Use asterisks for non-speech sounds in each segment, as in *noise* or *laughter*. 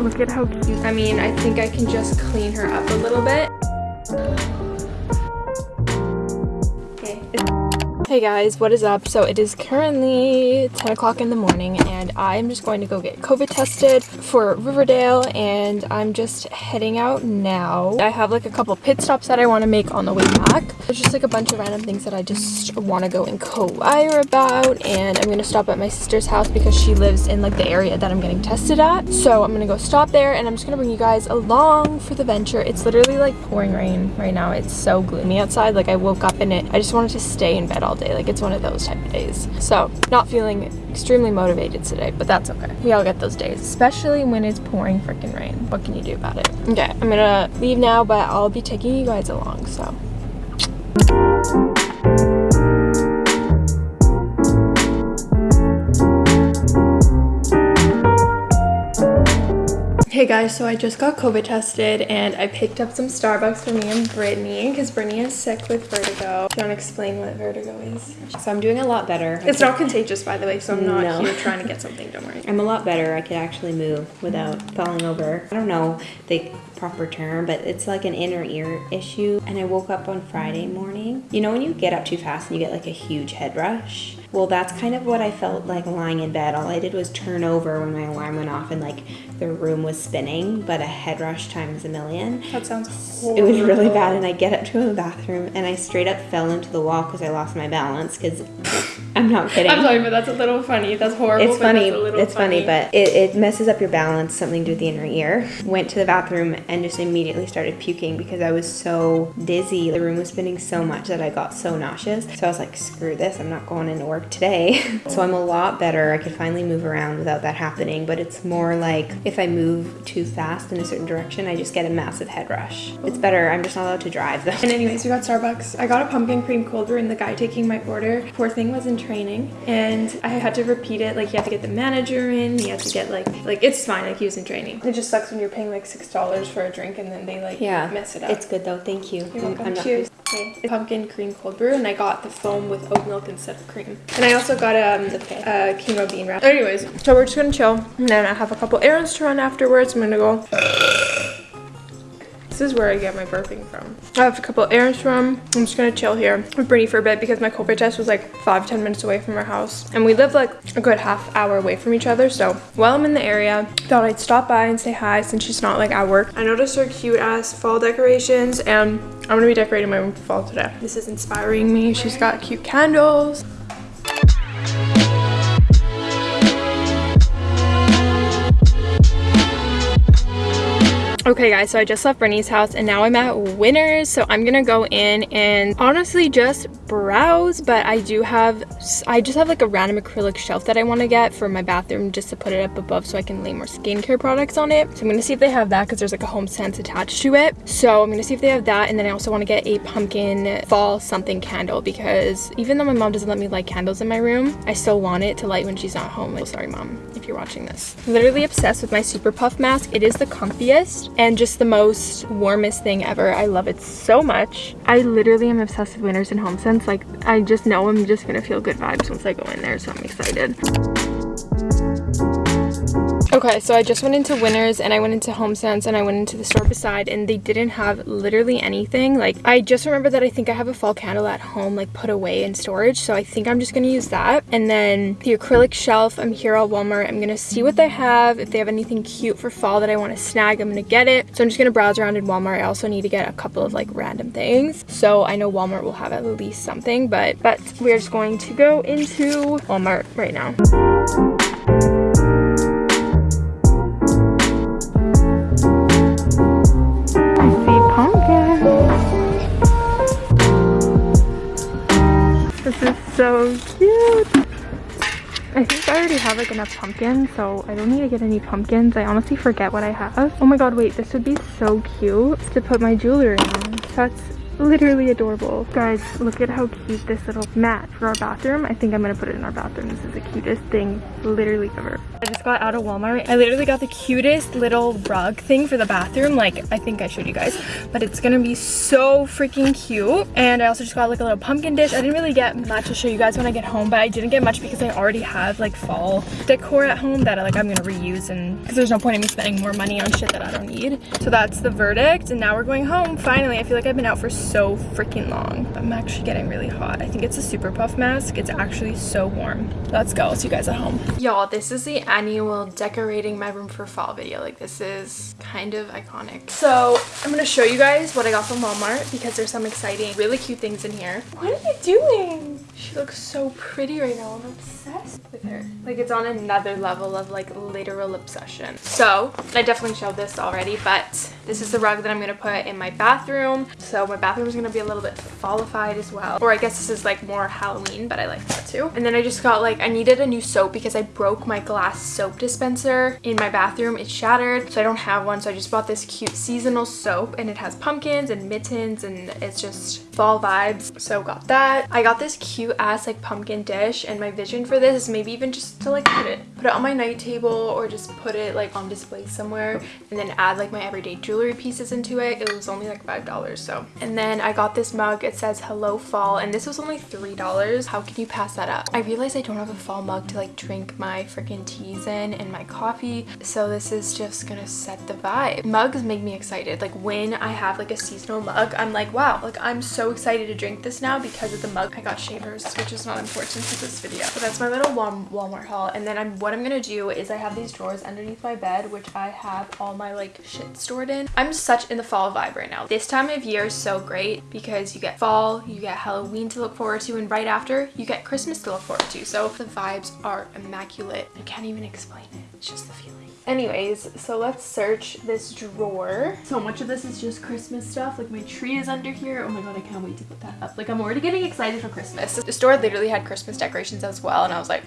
look at how cute. I mean, I think I can just clean her up a little bit. Hey guys, what is up? So it is currently 10 o'clock in the morning and I'm just going to go get COVID tested for Riverdale and I'm just heading out now. I have like a couple pit stops that I want to make on the way back. There's just like a bunch of random things that I just want to go and inquire about and I'm going to stop at my sister's house because she lives in like the area that I'm getting tested at. So I'm going to go stop there and I'm just going to bring you guys along for the venture. It's literally like pouring rain right now. It's so gloomy outside. Like I woke up in it. I just wanted to stay in bed all day. Like it's one of those type of days. So not feeling extremely motivated today, but that's okay. We all get those days, especially when it's pouring freaking rain. What can you do about it? Okay, I'm gonna leave now, but I'll be taking you guys along, so. Hey guys, so I just got COVID tested and I picked up some Starbucks for me and Brittany because Brittany is sick with vertigo. Do you want to explain what vertigo is? So I'm doing a lot better. It's not contagious, by the way, so I'm not No. here trying to *laughs* get something, don't worry. I'm a lot better. I could actually move without falling over. I don't know the proper term, but it's like an inner ear issue. And I woke up on Friday morning. You know when you get up too fast and you get like a huge head rush? Well, that's kind of what I felt like lying in bed. All I did was turn over when my alarm went off and like the room was spinning, but a head rush times a million. That sounds horrible. It was really bad, and I get up to the bathroom and I straight up fell into the wall because I lost my balance. Because I'm not kidding. I'm sorry, but that's a little funny. That's horrible. It's funny. It's funny, but it, it messes up your balance. Something to do with the inner ear. Went to the bathroom and just immediately started puking because I was so dizzy. The room was spinning so much that I got so nauseous. So I was like, screw this. I'm not going into work today. *laughs* so I'm a lot better. I could finally move around without that happening. But it's more like if I move too fast in a certain direction, I just get a massive head rush. It's better. I'm just not allowed to drive though. And anyways, we got Starbucks. I got a pumpkin cream cold brew and the guy taking my order, poor thing was in training and I had to repeat it. Like you have to get the manager in, you have to get like, like it's fine, like he was in training. It just sucks when you're paying like $6 for a drink and then they like Yeah, mess it up. It's good though. Thank you. You're welcome. I'm Cheers. Okay. It's pumpkin cream cold brew, and I got the foam with oat milk instead of cream. And I also got um, okay. a quinoa bean wrap. Anyways, so we're just gonna chill, and then I have a couple errands to run afterwards. I'm gonna go. This is where I get my burping from. I have a couple errands to run. I'm just gonna chill here with Brittany for a bit because my COVID test was like five, ten minutes away from our house. And we live like a good half hour away from each other. So while I'm in the area, thought I'd stop by and say hi since she's not like at work. I noticed her cute ass fall decorations and I'm gonna be decorating my room for fall today. This is inspiring me. She's got cute candles. Okay guys, so I just left Brittany's house and now I'm at Winners. So I'm gonna go in and honestly just browse, but I do have, I just have like a random acrylic shelf that I wanna get for my bathroom just to put it up above so I can lay more skincare products on it. So I'm gonna see if they have that because there's like a home sense attached to it. So I'm gonna see if they have that and then I also wanna get a pumpkin fall something candle because even though my mom doesn't let me light candles in my room, I still want it to light when she's not home. Like, sorry mom, if you're watching this. Literally obsessed with my Super Puff mask. It is the comfiest and just the most warmest thing ever. I love it so much. I literally am obsessed with Winners and HomeSense. Like I just know I'm just gonna feel good vibes once I go in there, so I'm excited. Okay, so I just went into Winners and I went into HomeSense and I went into the store beside and they didn't have literally anything. Like I just remember that I think I have a fall candle at home like put away in storage. So I think I'm just gonna use that. And then the acrylic shelf, I'm here at Walmart. I'm gonna see what they have. If they have anything cute for fall that I wanna snag, I'm gonna get it. So I'm just gonna browse around in Walmart. I also need to get a couple of like random things. So I know Walmart will have at least something, but, but we're just going to go into Walmart right now. This is so cute. I think I already have like enough pumpkins, so I don't need to get any pumpkins. I honestly forget what I have. Oh my god, wait, this would be so cute to put my jewelry in. That's literally adorable. Guys, look at how cute this little mat for our bathroom. I think I'm gonna put it in our bathroom. This is the cutest thing literally ever. I just got out of Walmart. I literally got the cutest little rug thing for the bathroom. Like, I think I showed you guys, but it's gonna be so freaking cute. And I also just got like a little pumpkin dish. I didn't really get much to show you guys when I get home, but I didn't get much because I already have like fall decor at home that like I'm gonna reuse and because there's no point in me spending more money on shit that I don't need. So that's the verdict. And now we're going home. Finally, I feel like I've been out for so freaking long. I'm actually getting really hot. I think it's a super puff mask. It's actually so warm. Let's go. I'll see you guys at home. Y'all, this is the annual decorating my room for fall video. Like this is kind of iconic. So I'm gonna show you guys what I got from Walmart because there's some exciting, really cute things in here. What are you doing? She looks so pretty right now. I'm obsessed with her. Like it's on another level of like literal obsession. So I definitely showed this already, but this is the rug that I'm gonna put in my bathroom. So my bathroom is gonna be a little bit fallified as well. Or I guess this is like more Halloween, but I like that too. And then I just got like, I needed a new soap because I broke my glass soap dispenser in my bathroom. It shattered, so I don't have one. So I just bought this cute seasonal soap and it has pumpkins and mittens and it's just fall vibes. So got that. I got this cute ass like pumpkin dish and my vision for this is maybe even just to like put it, put it on my night table or just put it like on display somewhere and then add like my everyday jewelry pieces into it. It was only like $5 so. And then I got this mug. It says hello fall and this was only $3. How can you pass that up? I realized I don't have a fall mug to like drink my freaking teas in and my coffee. So this is just gonna set the vibe. Mugs make me excited. Like when I have like a seasonal mug, I'm like, wow, like I'm so excited to drink this now because of the mug. I got shavers, which is not important to this video. But that's my little Walmart haul. And then I'm what I'm gonna do is I have these drawers underneath my bed, which I have all my like shit stored in. I'm such in the fall vibe right now. This time of year is so great because you get fall, you get Halloween to look forward to, and right after you get Christmas to look forward to. So the vibes are immaculate. I can't even explain it. It's just the feeling. Anyways, so let's search this drawer. So much of this is just Christmas stuff. Like my tree is under here. Oh my god, I can't wait to put that up. Like I'm already getting excited for Christmas. The store literally had Christmas decorations as well and I was like,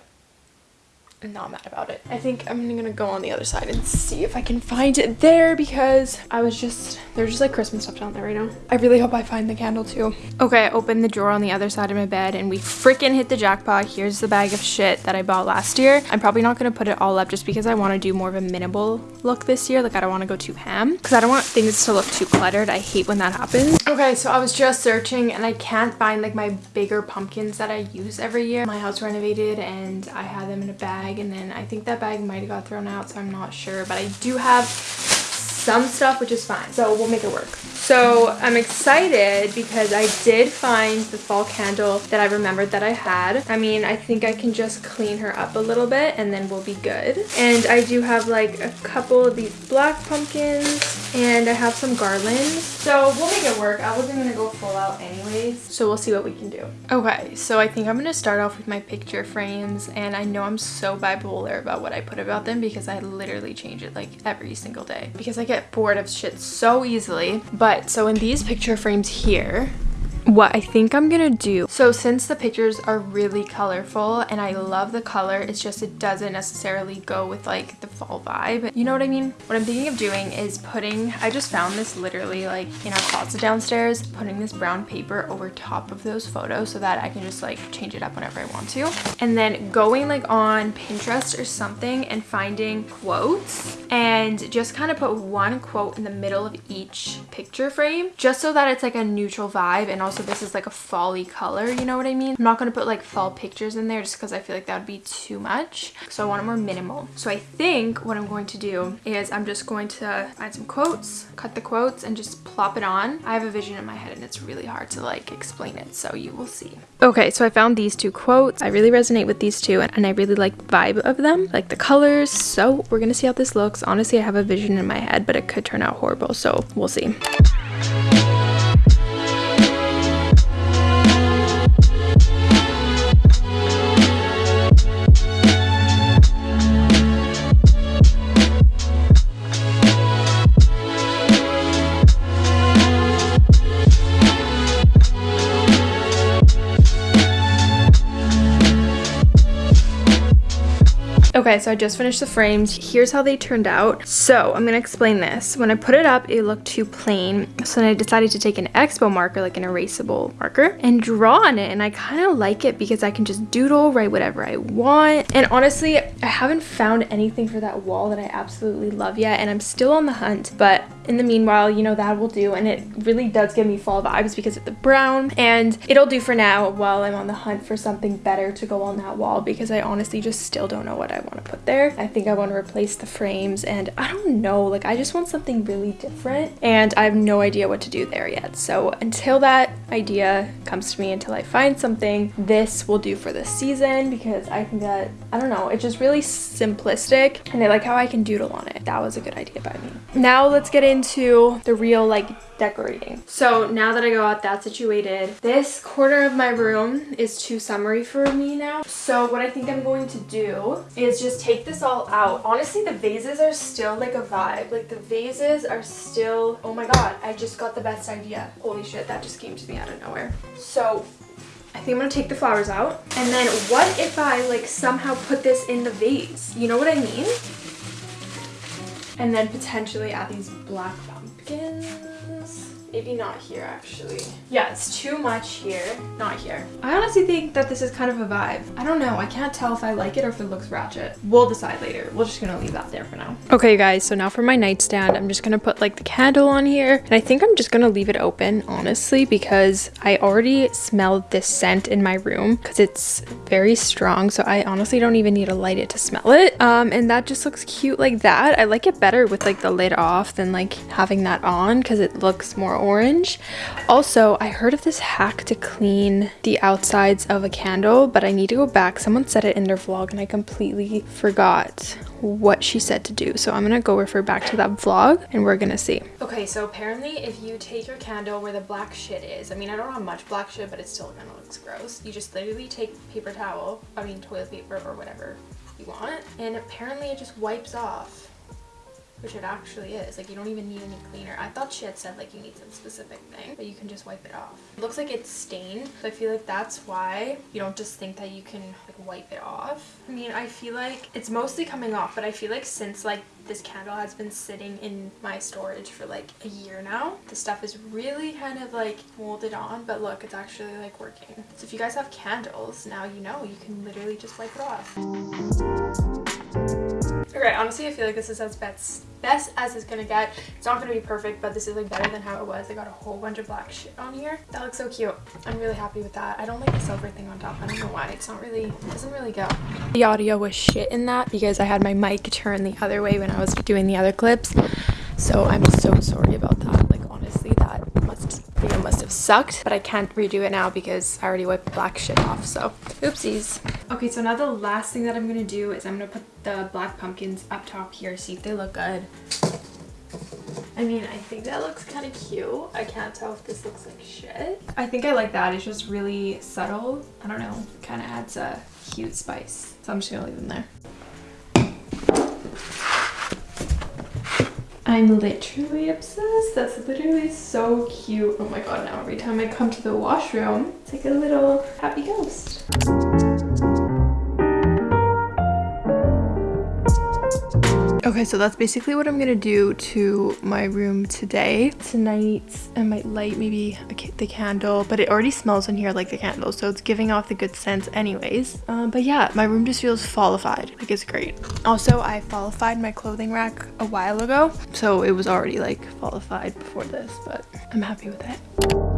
not mad about it. I think I'm gonna go on the other side and see if I can find it there because I was just, there's just like Christmas stuff down there right now. I really hope I find the candle too. Okay, I opened the drawer on the other side of my bed and we freaking hit the jackpot. Here's the bag of shit that I bought last year. I'm probably not gonna put it all up just because I wanna do more of a minimal look this year. Like I don't wanna go too ham because I don't want things to look too cluttered. I hate when that happens. Okay, so I was just searching and I can't find like my bigger pumpkins that I use every year. My house renovated and I had them in a bag bag and then I think that bag might have got thrown out so I'm not sure but I do have some stuff which is fine so we'll make it work so I'm excited because I did find the fall candle that I remembered that I had I mean I think I can just clean her up a little bit and then we'll be good and I do have like a couple of these black pumpkins and I have some garlands. So we'll make it work. I wasn't gonna go full out anyways. So we'll see what we can do. Okay, so I think I'm gonna start off with my picture frames and I know I'm so bipolar about what I put about them because I literally change it like every single day because I get bored of shit so easily. But so in these picture frames here, what I think I'm gonna do. So since the pictures are really colorful and I love the color, it's just it doesn't necessarily go with like the fall vibe. You know what I mean? What I'm thinking of doing is putting, I just found this literally like in our closet downstairs, putting this brown paper over top of those photos so that I can just like change it up whenever I want to. And then going like on Pinterest or something and finding quotes and just kind of put one quote in the middle of each picture frame just so that it's like a neutral vibe and also also this is like a folly color, you know what I mean? I'm not to put like fall pictures in there just because I feel like that would be too much. So I want it more minimal. So I think what I'm going to do is I'm just going to find some quotes, cut the quotes and just plop it on. I have a vision in my head and it's really hard to like explain it. So you will see. Okay, so I found these two quotes. I really resonate with these two and I really like the vibe of them, like the colors. So we're to see how this looks. Honestly, I have a vision in my head, but it could turn out horrible. So we'll see. Okay, so I just finished the frames. Here's how they turned out. So I'm gonna explain this. When I put it up, it looked too plain. So then I decided to take an expo marker, like an erasable marker, and draw on it. And I kind of like it because I can just doodle, write whatever I want. And honestly, I haven't found anything for that wall that I absolutely love yet. And I'm still on the hunt, but in the meanwhile, you know, that will do. And it really does give me fall vibes because of the brown. And it'll do for now while I'm on the hunt for something better to go on that wall because I honestly just still don't know what I want to put there. I think I want to replace the frames and I don't know, like I just want something really different and I have no idea what to do there yet. So until that idea comes to me, until I find something, this will do for this season because I think that, I don't know, it's just really simplistic and I like how I can doodle on it. That was a good idea by me. Now let's get into the real like decorating. So now that I got that situated, this corner of my room is too summery for me now. So what I think I'm going to do is just take this all out. Honestly, the vases are still like a vibe. Like the vases are still, oh my God, I just got the best idea. Holy shit, that just came to me out of nowhere. So I think I'm gonna take the flowers out. And then what if I like somehow put this in the vase? You know what I mean? And then potentially add these black pumpkins. Maybe not here, actually. Yeah, it's too much here. Not here. I honestly think that this is kind of a vibe. I don't know. I can't tell if I like it or if it looks ratchet. We'll decide later. We're just gonna leave that there for now. Okay, guys. So now for my nightstand, I'm just gonna put like the candle on here. And I think I'm just gonna leave it open, honestly, because I already smelled this scent in my room because it's very strong. So I honestly don't even need to light it to smell it. Um, and that just looks cute like that. I like it better with like the lid off than like having that on because it looks more orange. Also, I heard of this hack to clean the outsides of a candle, but I need to go back. Someone said it in their vlog and I completely forgot what she said to do. So I'm gonna go refer back to that vlog and we're gonna see. Okay, so apparently if you take your candle where the black shit is, I mean, I don't have much black shit, but it still kind of looks gross. You just literally take paper towel, I mean toilet paper or whatever you want, and apparently it just wipes off which it actually is. Like you don't even need any cleaner. I thought she had said like you need some specific thing, but you can just wipe it off. It looks like it's stained, so I feel like that's why you don't just think that you can like wipe it off. I mean, I feel like it's mostly coming off, but I feel like since like this candle has been sitting in my storage for like a year now, the stuff is really kind of like molded on, but look, it's actually like working. So if you guys have candles, now you know you can literally just wipe it off. Okay, honestly, I feel like this is as best, best as it's gonna get. It's not gonna be perfect, but this is like better than how it was. I got a whole bunch of black shit on here. That looks so cute. I'm really happy with that. I don't like the silver thing on top. I don't know why. It's not really, it doesn't really go. The audio was shit in that because I had my mic turned the other way when I was doing the other clips. So I'm so sorry about that. Like honestly, that must video must have sucked, but I can't redo it now because I already wiped black shit off. So oopsies. Okay, so now the last thing that I'm gonna do is I'm gonna put the black pumpkins up top here, see if they look good. I mean, I think that looks kind of cute. I can't tell if this looks like shit. I think I like that. It's just really subtle. I don't know. Kind of adds a cute spice. So I'm just gonna leave them there. I'm literally obsessed. That's literally so cute. Oh my god, now every time I come to the washroom, it's like a little happy ghost. Okay, so that's basically what I'm gonna do to my room today. Tonight, I might light maybe the candle, but it already smells in here like the candle, so it's giving off the good scents anyways. Um, but yeah, my room just feels fallified. Like, it's great. Also, I fallified my clothing rack a while ago, so it was already like fallified before this, but I'm happy with it.